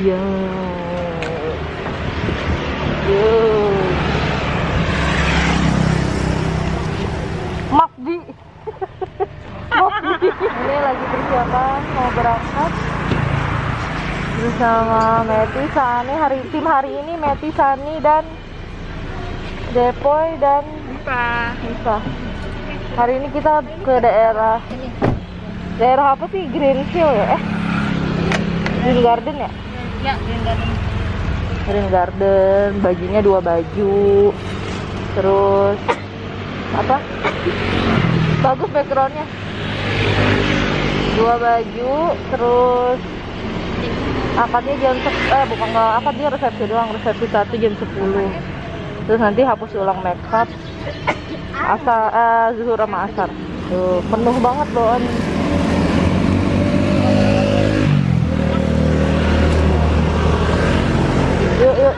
Yo. Yo. Makdi. Makdi. Ini lagi persiapan mau berangkat bersama Meti Sani hari tim hari ini Meti Sani dan Depoy dan Buka. Nisa. Hari ini kita ke daerah daerah apa sih Greenfield ya? Eh, Green Garden ya? Ya, Green Garden. Green bajunya dua baju. Terus apa? Bagus backgroundnya. Dua baju, terus akadnya jam eh bukan nggak akad dia resepsi doang resepsi satu jam 10 terus nanti hapus ulang makeup asar eh, zuhur sama asar tuh penuh banget bawaan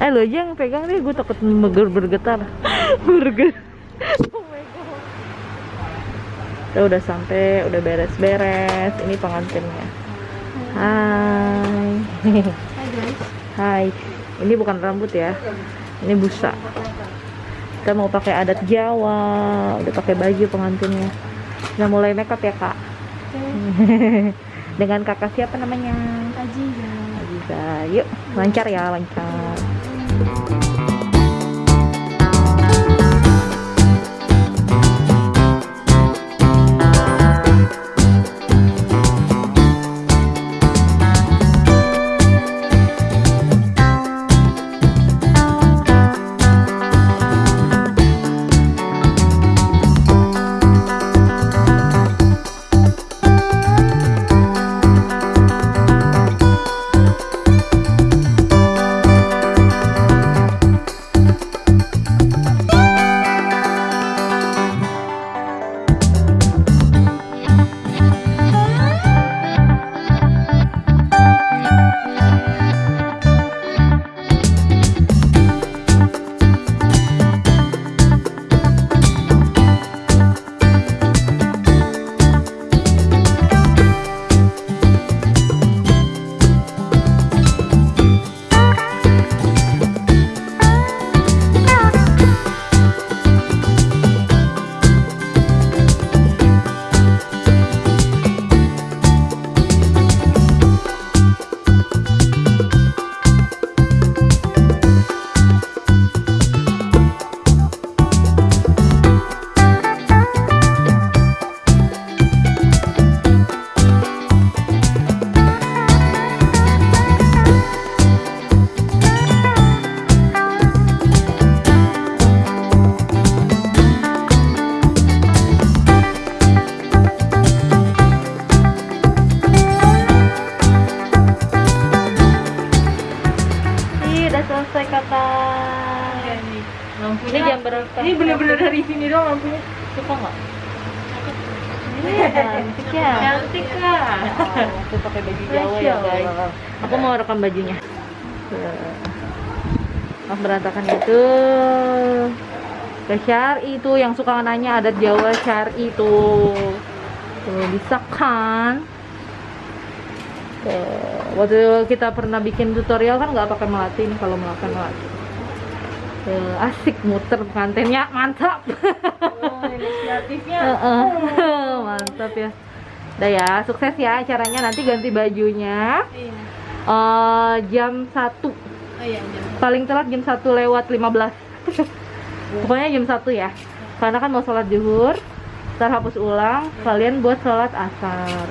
eh lo aja yang pegang deh gue takut meger bergetar. Bergetar kita udah sampai udah beres-beres. Ini pengantinnya. Hai. Hai guys. hai. Ini bukan rambut ya. Ini busa. Kita mau pakai adat Jawa. Udah pakai baju pengantinnya. Udah mulai makeup ya kak? Dengan kakak siapa namanya? Aji ya. Aziza. Yuk lancar ya lancar Ini bener-bener dari sini doang lampunya. suka nggak? Cantik ya. Cantik kak. Aku pakai baju Jawa ya guys. Aku mau rekam bajunya. Mas berantakan itu ke Syari itu yang suka nanya adat Jawa Syari itu. Tuh, bisa kan? Tuh, waktu kita pernah bikin tutorial kan nggak pakai melati nih kalau melakukan melati. Tuh, asik muter pengantinnya mantap. Oh, inisiatifnya. Heeh. mantap ya. Udah ya, sukses ya acaranya. Nanti ganti bajunya Iya. eh, jam 1 Oh iya, jam. paling telat jam 1 lewat 15 pokoknya jam 1 ya karena kan mau sholat zuhur ntar hapus ulang kalian buat sholat asar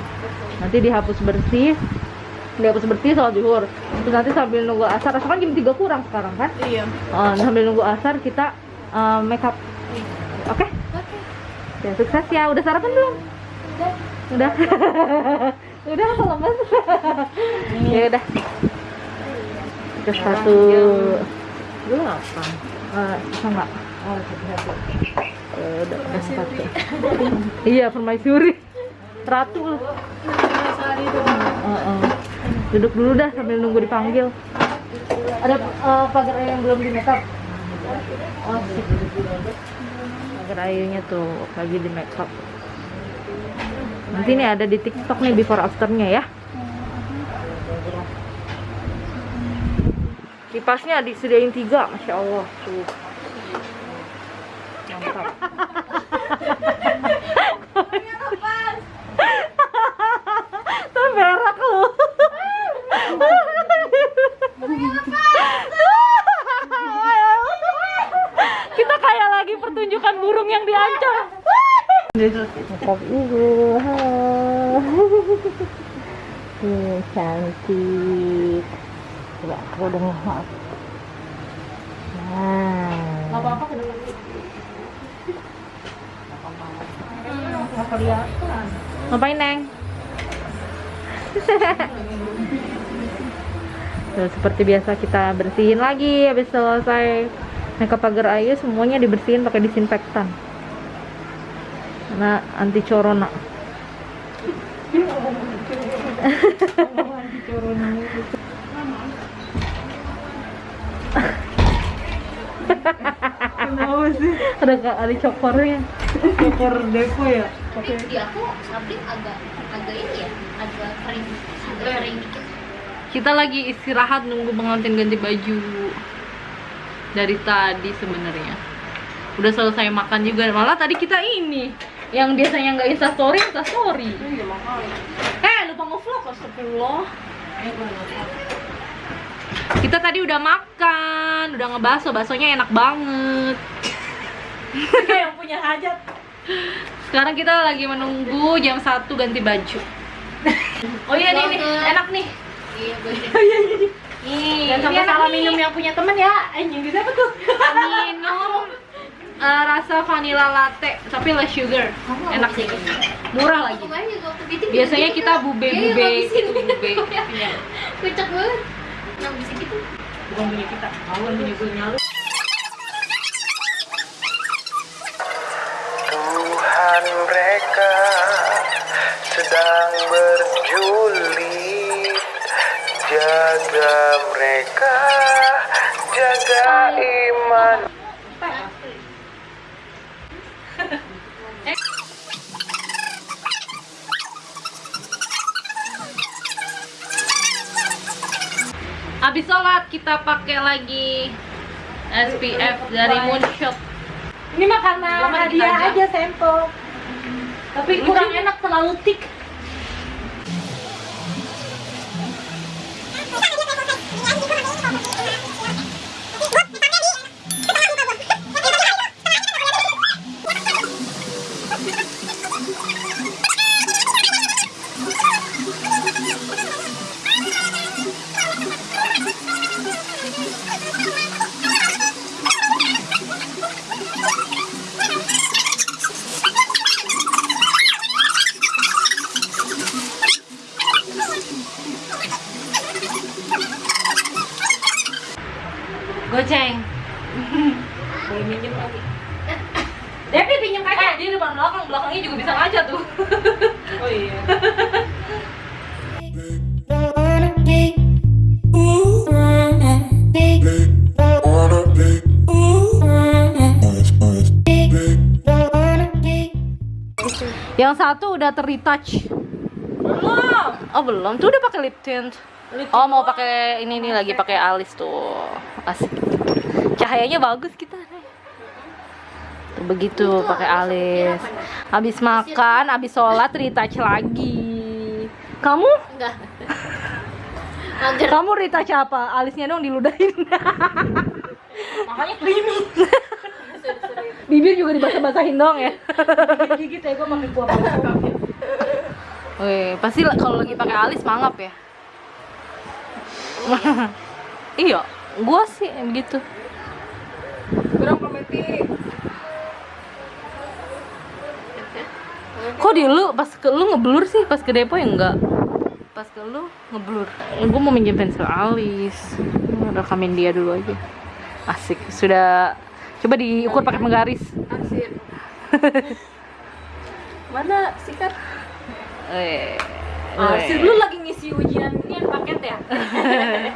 nanti dihapus bersih dihapus bersih sholat zuhur. Terus nanti sambil nunggu asar asar kan jam 3 kurang sekarang kan? Iya. Eh, sambil nunggu asar kita eh, make up. Oke? Oke. ya sukses ya. Udah sarapan belum? Udah. udah. Udah apa lemes ya udah. Ke satu. nggak? Oh, satu-satu. Eh, udah udah satu. Iya permaisuri ratu lu Sehari itu. Duduk dulu dah sambil nunggu dipanggil. Ada eh, pagar ayu yang belum di make up oh pagar ayunya tuh lagi di make up nanti nih ada di tiktok nih before afternya ya. Kipasnya disediain tiga masya allah. Tuh mantap tuh berak lu kita kayak lagi pertunjukan burung yang diancam Makeup ibu Hmm, cantik coba aku udah nah apa-apa ke depan. Nggak kelihatan. Ngapain, Neng? Tuh, seperti biasa kita bersihin lagi habis selesai makeup pagar ayu semuanya dibersihin pakai disinfektan. Karena anti corona. Kenapa sih? Ada Kak Ali cokornya. Kokor depo ya? Tapi di aku sabri agak agak ini ya, agak kering, agak kering dikit. Kita lagi istirahat nunggu pengantin ganti baju. Dari tadi sebenarnya. Udah selesai makan juga. Malah tadi kita ini yang biasanya nggak insta story, insta story. Iya, makanya. Eh, lupa nge-vlog, astagfirullah. Kita tadi udah makan, udah ngebaso, basonya enak banget. yang punya hajat. Sekarang kita lagi menunggu jam 1 ganti baju. Oh iya nih, nih, enak nih. Iya, gue Nih, Jangan sampai ini enak salah minum yang punya temen ya. Anjing bisa apa tuh? Minum eh, rasa vanilla latte, tapi less sugar. Enak sih. Murah lagi. Bikin Biasanya kita Iya, bube-bube gitu, bube. Kocak banget. Yang bisa gitu. Bukan punya kita. Awan punya gue nyalu. Tuhan mereka sedang berjulit Jaga mereka, jaga iman Abis sholat kita pakai lagi SPF dari Moonshot. Ini mah karena Belum ada hadiah aja. aja sampel. Tapi kurang enak terlalu thick. Goceng. Boleh minjem lagi. Devi pinjam kaca. Dia depan belakang, belakangnya juga bisa ngaca tuh. Oh iya. Yang satu udah ter-retouch. Belum. Oh belum, tuh udah pakai lip tint. Oh mau pakai ini nih lagi pakai alis tuh, asik. Cahayanya bagus kita. Tuh begitu pakai alis. Habis makan, habis sholat retouch lagi. Kamu? Enggak. Kamu retouch apa? Alisnya dong diludahin. Makanya. Bibir juga dibasah-basahin dong ya. Gigit ya gue kuah balsam. Wih, pasti la- kalau lagi pakai alis mangap ya. iya, gua sih begitu. Kurang. Kok di lu pas ke lu ngeblur sih, pas ke depo ya enggak? Pas ke lu ngeblur. Gua mau minjem pensil alis. rekamin dia dulu aja. Asik. Sudah coba diukur pakai penggaris. Asik. Mana sikat? Eh. Asik lu lagi ngisi ujian ini yang paket ya?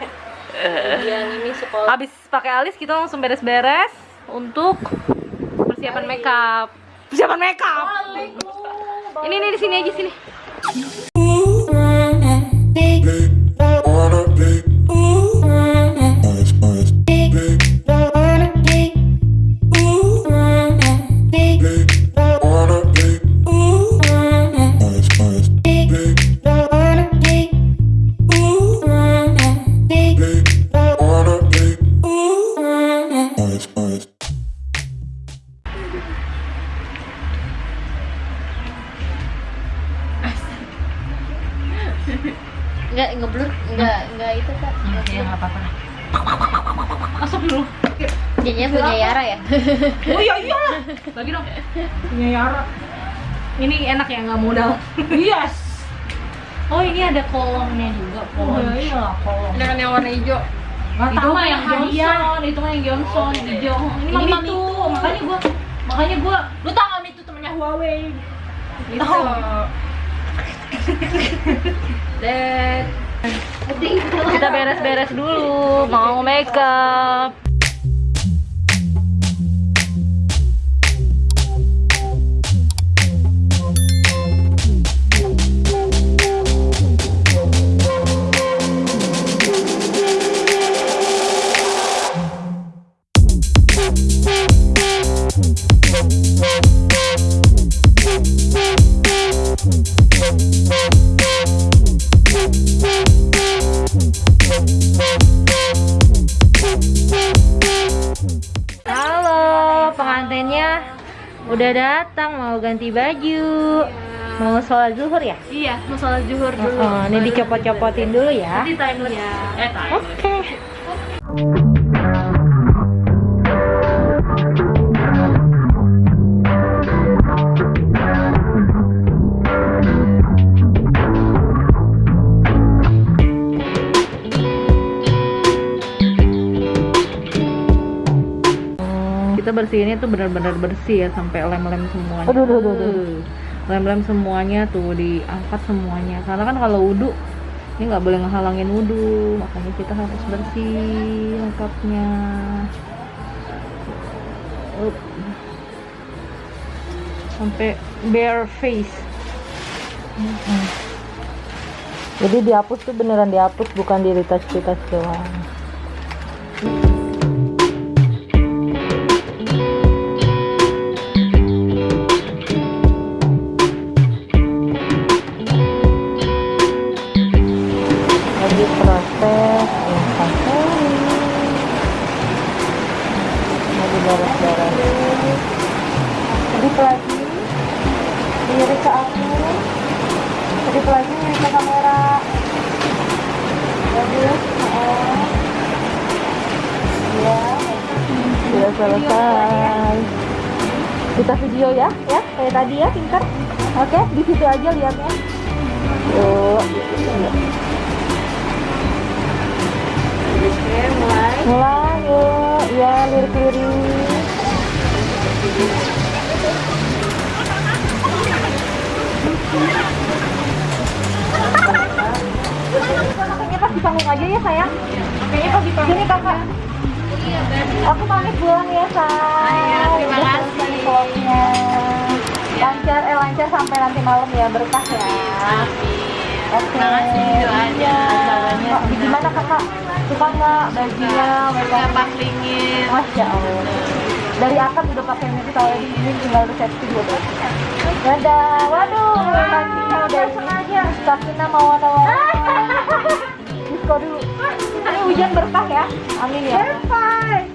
ujian ini sekolah. Habis pakai alis kita langsung beres-beres untuk persiapan makeup. Persiapan makeup. Ini nih di sini aja sini. Jadinya punya Yara ya. Oh iya iya. Lagi dong. Punya Yara. Ini enak ya nggak modal. Yes. Oh ini ada kolomnya juga kolom. Oh, iya, kolom. Dengan yang warna hijau. Gak itu mah yang Johnson, itu mah yang Johnson, hijau. Ini, Ini mah mah itu. Makanya gua makanya gua Lu tau gak itu temennya Huawei? Itu. Tahu. Dad. kita beres-beres dulu mau makeup. Udah datang mau ganti baju. Mau sholat zuhur ya? Iya, mau sholat zuhur dulu. Oh, ini dicopot-copotin dulu ya. Nanti timeless. Eh, time. Oke. Kita bersihinnya tuh benar-benar bersih ya sampai lem-lem semuanya. Aduh, aduh, aduh, aduh. Uh, Lem-lem semuanya tuh diangkat semuanya. Karena kan kalau wudhu ini nggak boleh ngehalangin wudhu, makanya kita harus bersih lengkapnya. Up. Sampai bare face. Jadi dihapus tuh beneran dihapus bukan di retouch-retouch doang. Lirik ke aku lagi lirik ke kamera. Bagus oh. ya sudah selesai. Kita video ya ya. Kayak tadi ya pintar oke di situ aja lihatnya. Tuh. Mulai yuk. Ya lirik-lirik panggung aja ya sayang Kayaknya pas di panggung Sini kakak Aku pamit pulang ya sayang terima kasih. vlognya Lancar, eh lancar sampai nanti malam ya berkah ya Oke. Terima kasih doanya, Iya. Kak, Gimana kakak? Suka nggak bajunya? Udah paklingin. Masya Allah. Dari akad udah pakai ini kalau di sini tinggal resepsi dulu. Dadah. Waduh, kakinya udah sengaja. Sakina mau atau Disko dulu. Ini hujan berkah ya. Amin ya. Berkah.